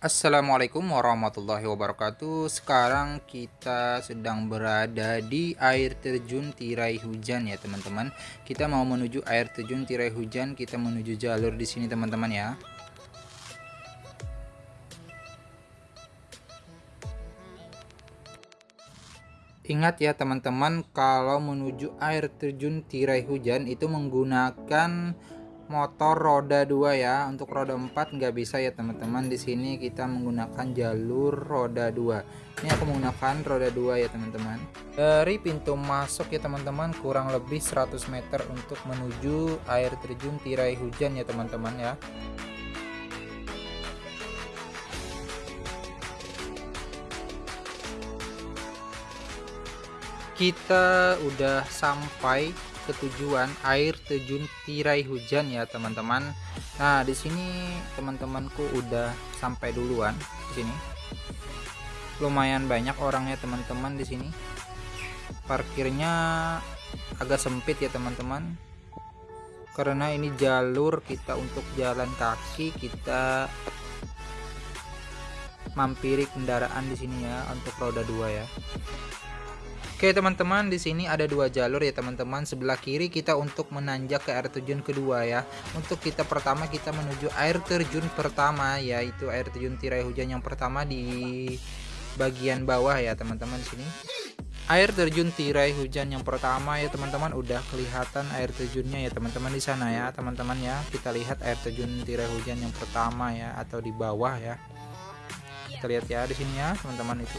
Assalamualaikum warahmatullahi wabarakatuh. Sekarang kita sedang berada di air terjun tirai hujan ya teman-teman. Kita mau menuju air terjun tirai hujan. Kita menuju jalur di sini teman-teman ya. Ingat ya teman-teman Kalau menuju air terjun tirai hujan itu menggunakan motor roda 2 ya. Untuk roda 4 nggak bisa ya teman-teman. Di sini kita menggunakan jalur roda 2 ini aku menggunakan roda 2 ya teman-teman. Dari pintu masuk ya teman-teman kurang lebih 100 meter untuk menuju air terjun tirai hujan ya teman-teman ya. Kita udah sampai ke tujuan air terjun tirai hujan ya teman-teman. Nah di sini teman-temanku udah sampai duluan di sini. Lumayan banyak orangnya teman-teman di sini. Parkirnya agak sempit ya teman-teman. Karena ini jalur kita untuk jalan kaki kita mampiri kendaraan di sini ya untuk roda dua ya Oke teman-teman di sini ada dua jalur ya teman-teman. Sebelah kiri kita untuk menanjak ke air terjun kedua ya. Untuk kita pertama kita menuju air terjun pertama yaitu air terjun tirai hujan yang pertama di bagian bawah ya teman-teman sini. Air terjun tirai hujan yang pertama ya teman-teman udah kelihatan air terjunnya ya teman-teman di sana ya teman-teman ya. Kita lihat air terjun tirai hujan yang pertama ya atau di bawah ya. Kita lihat ya di sini ya teman-teman itu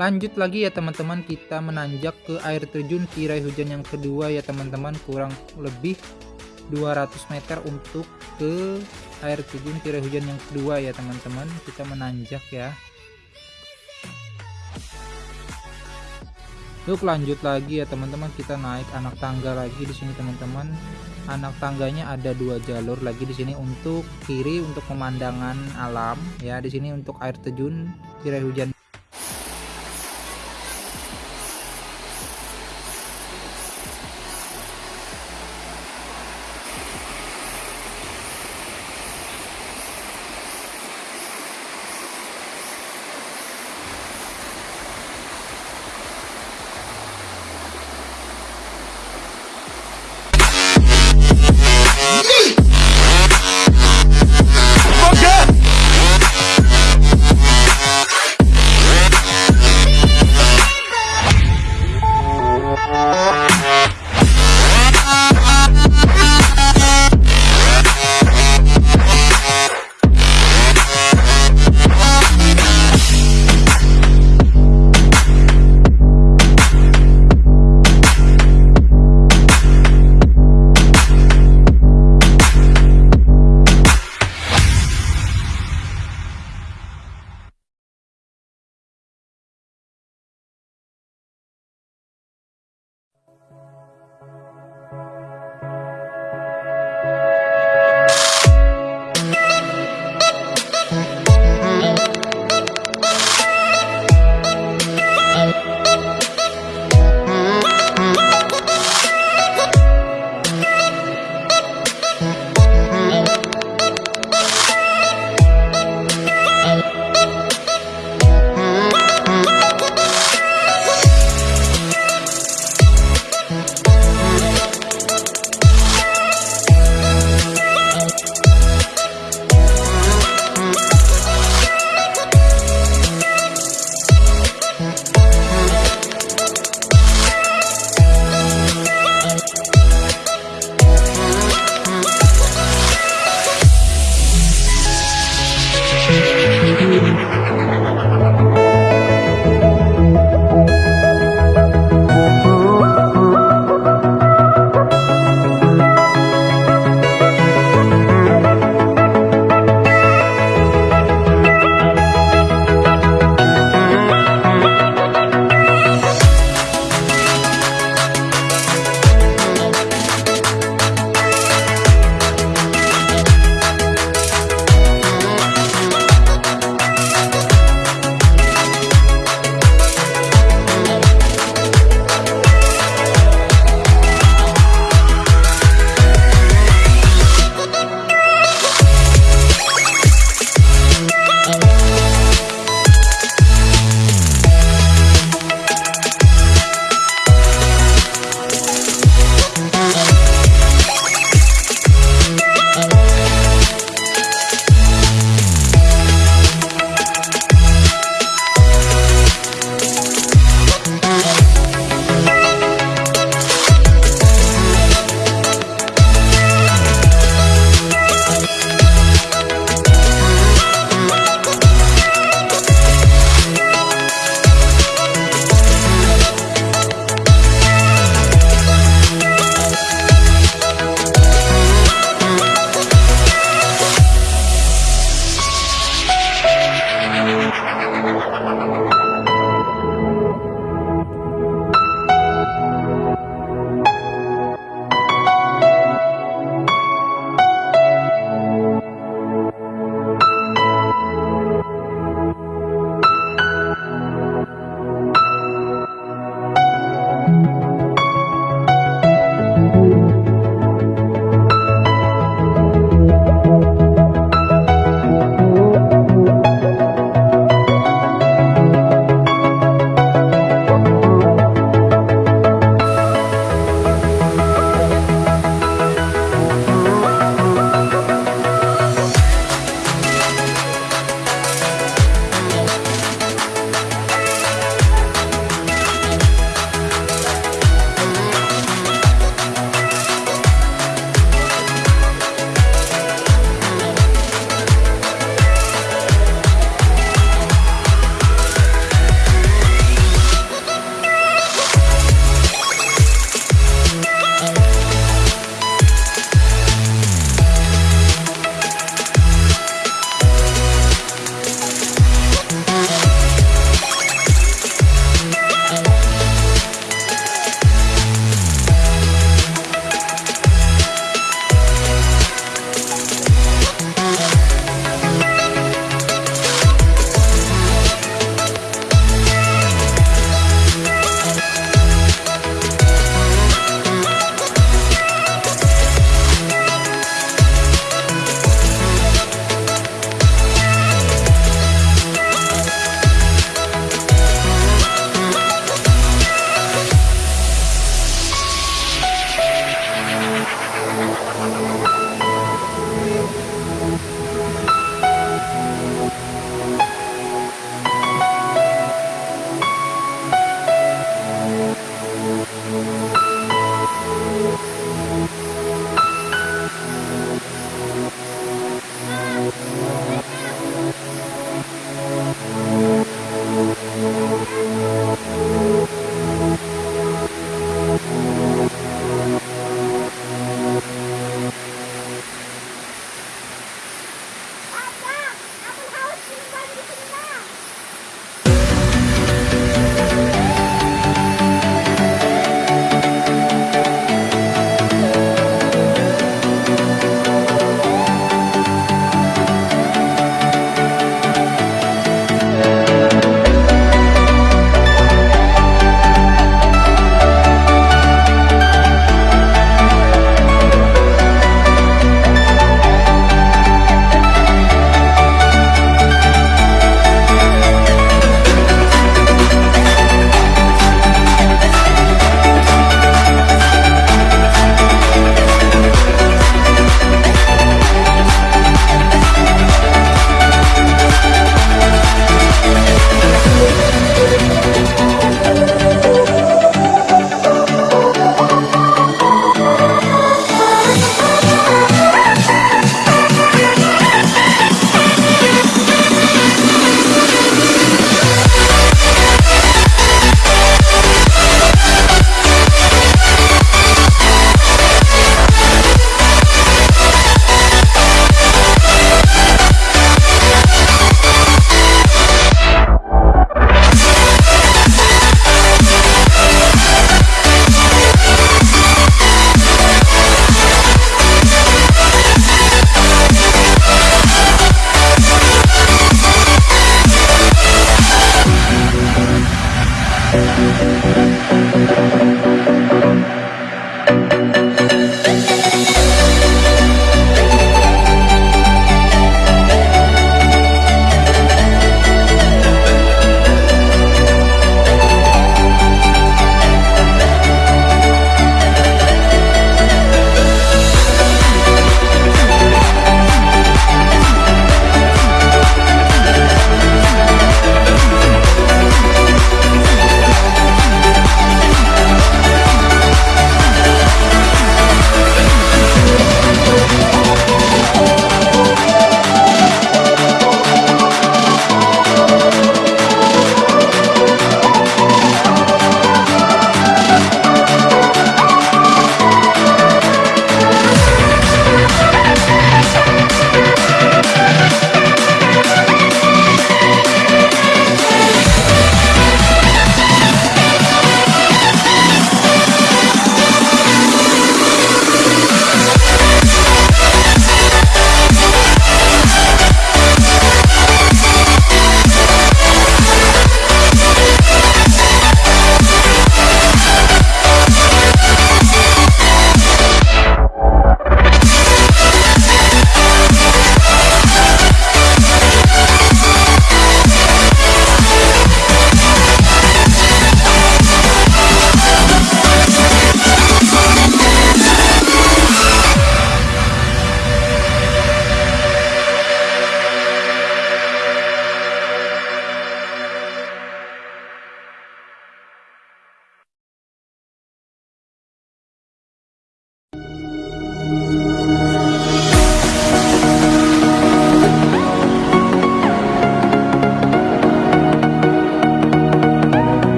lanjut lagi ya teman-teman. Kita menanjak ke air terjun tirai hujan yang kedua ya teman-teman. Kurang lebih 200 meter untuk ke air terjun tirai hujan yang kedua ya teman-teman. Kita menanjak ya. Yuk lanjut lagi ya teman-teman. Kita naik anak tangga lagi di sini teman-teman. Anak tangganya ada dua jalur lagi di sini untuk kiri untuk pemandangan alam ya di sini untuk air terjun tirai hujan